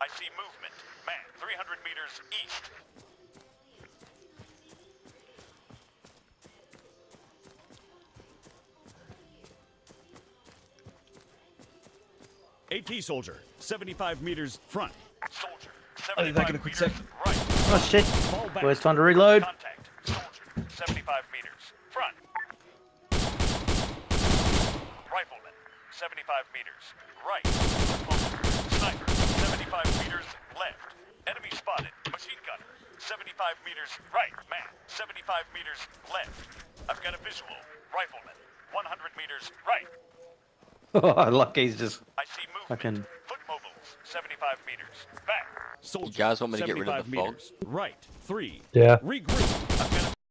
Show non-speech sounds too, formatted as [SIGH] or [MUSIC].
I see movement. Man, 300 meters east. AT soldier, 75 meters front. Soldier, oh, I'll be back in a quick sec. right. Oh shit. Fall. Well, it's time to reload. Contact. Soldier, 75 meters front. Rifleman, 75 meters right. Sniper, 75 meters left. Enemy spotted. Machine gunner, 75 meters right. Man, 75 meters left. I've got a visual. Rifleman, 100 meters right. [LAUGHS] Oh, Lucky he's just I see movement. Fucking- Foot mobiles, 75 meters. Back. Soldier, guys want me to get rid of 75 the fog? Right. Three. Yeah. Regroup. I've